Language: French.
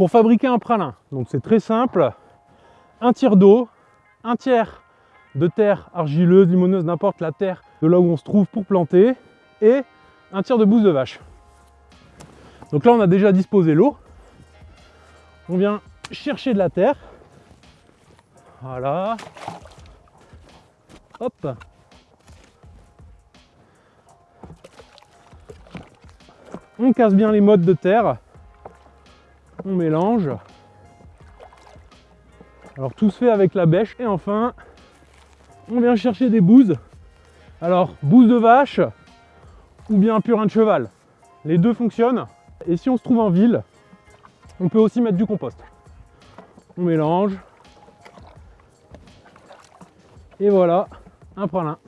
pour fabriquer un pralin. Donc c'est très simple, un tiers d'eau, un tiers de terre argileuse, limoneuse, n'importe la terre de là où on se trouve pour planter, et un tiers de bouse de vache. Donc là on a déjà disposé l'eau. On vient chercher de la terre. Voilà. Hop. On casse bien les modes de terre. On mélange. Alors tout se fait avec la bêche. Et enfin, on vient chercher des bouses. Alors, bouse de vache ou bien purin de cheval. Les deux fonctionnent. Et si on se trouve en ville, on peut aussi mettre du compost. On mélange. Et voilà, un pralin.